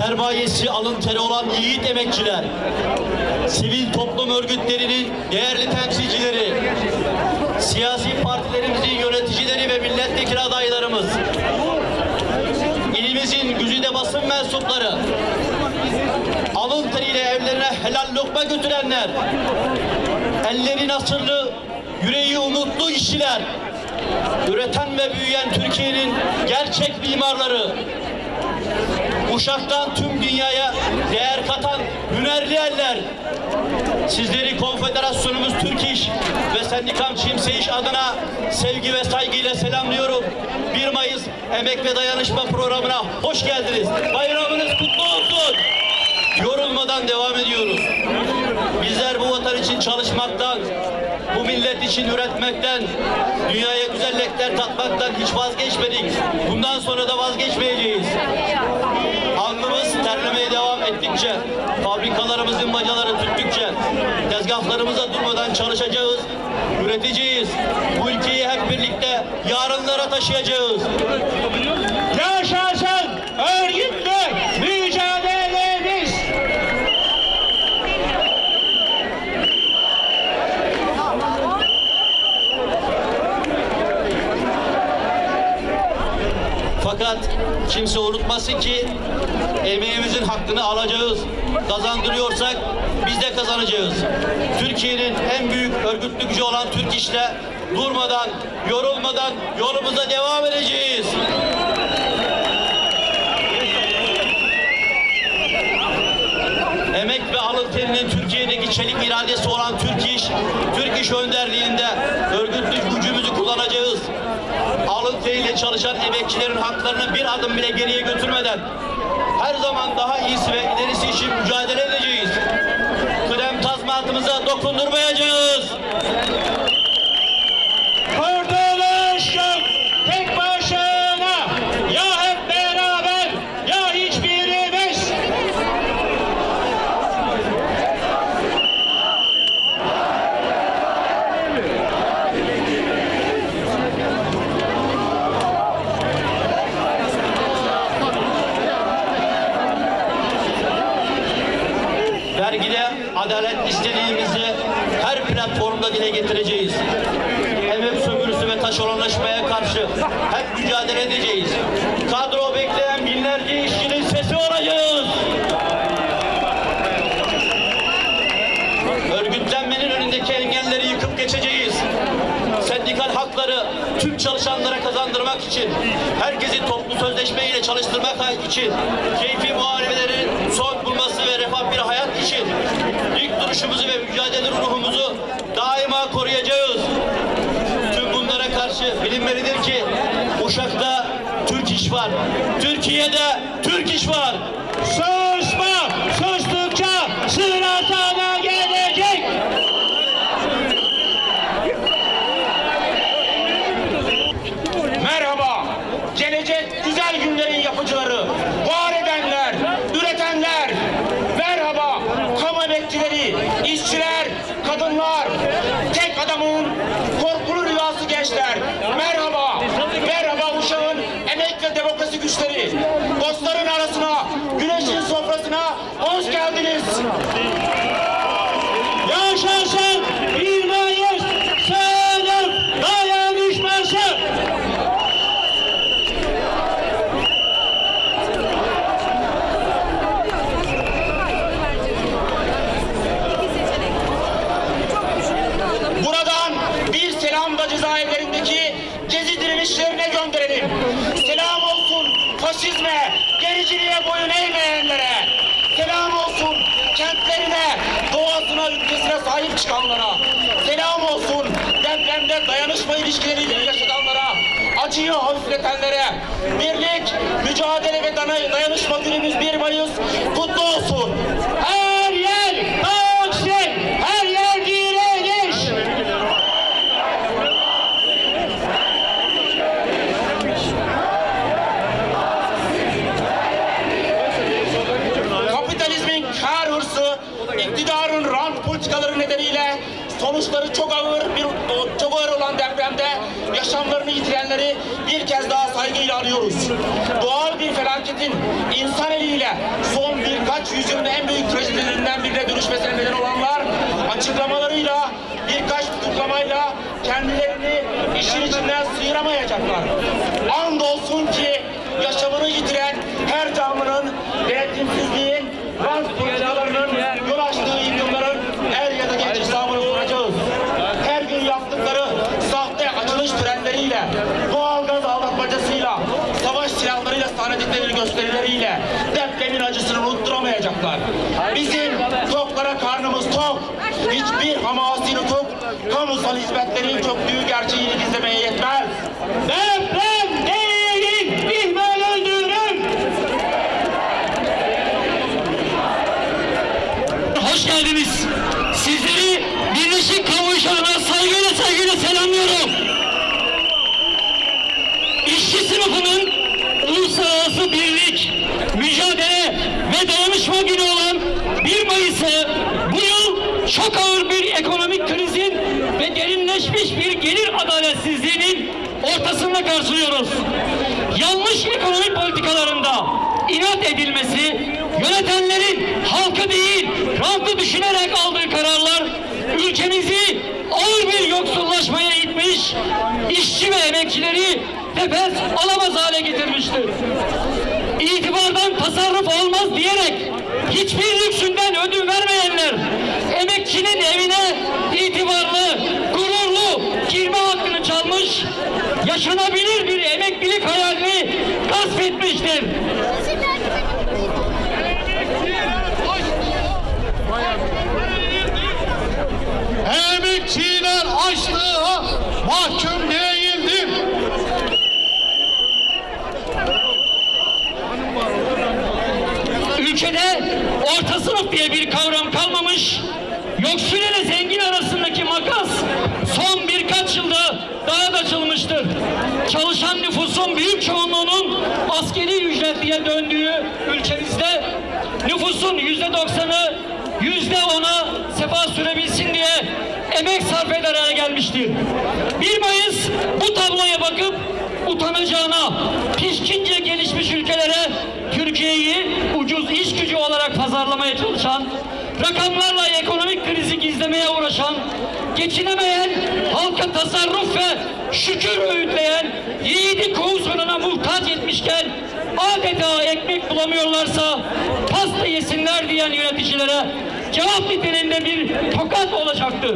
sermayesi alın teri olan yiğit emekçiler, sivil toplum örgütlerinin değerli temsilcileri, siyasi partilerimizin yöneticileri ve milletvekili adaylarımız, ilimizin güzide basın mensupları, alın teriyle evlerine helal lokma götürenler, elleri nasırlı, yüreği umutlu işçiler, üreten ve büyüyen Türkiye'nin gerçek mimarları, Uşak'tan tüm dünyaya değer katan hünerli eller. Sizleri Konfederasyonumuz Türk İş ve Sendikam Çimse İş adına sevgi ve saygıyla selamlıyorum. 1 Mayıs Emek ve Dayanışma programına hoş geldiniz. Bayramınız kutlu olsun. Yorulmadan devam ediyoruz. Bizler bu vatan için çalışmaktan, bu millet için üretmekten, dünyaya güzellikler tatmaktan hiç vazgeçmedik. Bundan sonra da vazgeçmeyeceğiz. Ettikçe, fabrikalarımızın bacaları tüttükçe, tezgahlarımıza durmadan çalışacağız, üreteceğiz. Bu ülkeyi hep birlikte yarınlara taşıyacağız. Yaşasın örgütlü mücadelemiz! Fakat kimse unutmasın ki emeğimizin hakkını alacağız. Kazandırıyorsak biz de kazanacağız. Türkiye'nin en büyük örgütlü gücü olan Türk İş'le durmadan, yorulmadan yolumuza devam edeceğiz. Emek bir çelik iradesi olan Türk İş, Türk İş önderliğinde örgütlü gücümüzü kullanacağız. Alın teriyle çalışan emekçilerin haklarını bir adım bile geriye götürmeden her zaman daha iyisi ve ilerisi için mücadele edeceğiz. Kıdem tazminatımıza dokundurmayacağız. Karşı hep mücadele edeceğiz. Kadro bekleyen binlerce işçinin sesi olacağız. Örgütlenmenin önündeki engelleri yıkıp geçeceğiz. Sendikal hakları tüm çalışanlara kazandırmak için, herkesi toplu sözleşme ile çalıştırmak için, keyfi muharebelerin son bulması ve refah bir hayat için ilk duruşumuzu ve mücadele ruhumuzu daima koruyacağız. Tüm bunlara karşı bilinmelidir ki Uşak'ta Türk iş var. Türkiye'de Türk iş var. Susma, sustukça sıra sana gelecek. Merhaba, gelecek güzel günlerin yapıcıları, var edenler, üretenler. Merhaba, kamu emekçileri, işçiler, kadınlar, tek adamın korkulu rüyası gençler. Merhaba, merhaba Uşak'ın emek ve demokrasi güçleri. Dostların arasına, güneşin sofrasına hoş geldiniz. Yaşasın bir Mayıs sınıf dayanışması. Buradan bir selam da cezaevlerindeki gezi direnişlerine gönderelim. Selam olsun faşizme, gericiliğe boyun eğmeyenlere. Selam olsun kentlerine, doğasına, ülkesine sahip çıkanlara. Selam olsun depremde dayanışma ilişkileriyle yaşatanlara. Acıyı hafifletenlere. Birlik, mücadele ve dayanışma günümüz 1 Mayıs kutlu olsun. Bir felaketin insan eliyle son birkaç yüzyılın en büyük trajedilerinden birine dönüşmesine neden olanlar açıklamalarıyla birkaç tutuklamayla kendilerini işin içinden sıyıramayacaklar. Andolsun ki gösterileriyle depremin acısını unutturamayacaklar. Bizim toklara karnımız tok. Hiçbir hamasi nutuk kamusal hizmetlerin çöktüğü gerçeğini gizlemeye yetmez. Deprem değil, ihmal öldürür. Hoş geldiniz. Sizleri Birleşik Kamu İş adına saygıyla saygıyla selamlıyorum. İşçi sınıfının uluslararası birlik, mücadele ve dayanışma günü olan 1 Mayıs'ı bu yıl çok ağır bir ekonomik krizin ve derinleşmiş bir gelir adaletsizliğinin ortasında karşılıyoruz. Yanlış ekonomi politikalarında inat edilmesi, yönetenlerin halkı değil, rantı düşünerek aldığı kararlar ülkemizi ağır bir yoksullaşmaya itmiş, işçi ve emekçileri nefes alamaz hale getirmiştir. İtibardan tasarruf olmaz diyerek hiçbir lüksünden ödün vermeyenler ulaşılabilir bir emeklilik hayalini gasp etmiştir. Emekçiler açlığa mahkum yüzde doksanı, yüzde ona sefa sürebilsin diye emek sarf eder hale gelmiştir. 1 Mayıs bu tabloya bakıp utanacağına, pişkince gelişmiş ülkelere Türkiye'yi ucuz iş gücü olarak pazarlamaya çalışan, rakamlarla ekonomik krizi gizlemeye uğraşan, geçinemeyen, halka tasarruf ve şükür öğütleyen, yiğidi kovsununa muhtaç etmişken adeta ekmek bulamıyorlarsa pasta yesinler diyen yöneticilere cevap niteliğinde bir tokat olacaktır.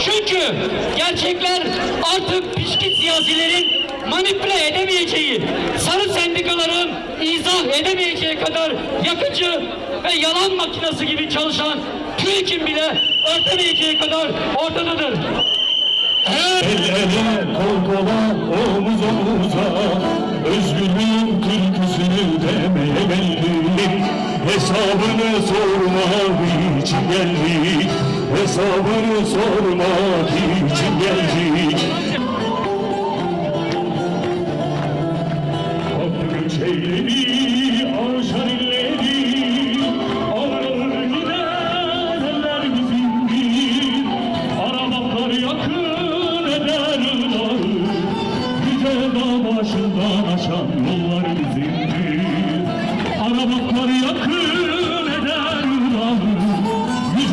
Çünkü gerçekler artık pişkin siyasilerin manipüle edemeyeceği, sarı sendikaların izah edemeyeceği kadar yakıcı ve yalan makinesi gibi çalışan TÜİK'in bile örtemeyeceği kadar ortadadır. El ele kol kola omuz omuza. Özgürlüğün türküsünü demeye geldik Hesabını sormak için geldik Hesabını sormak için geldik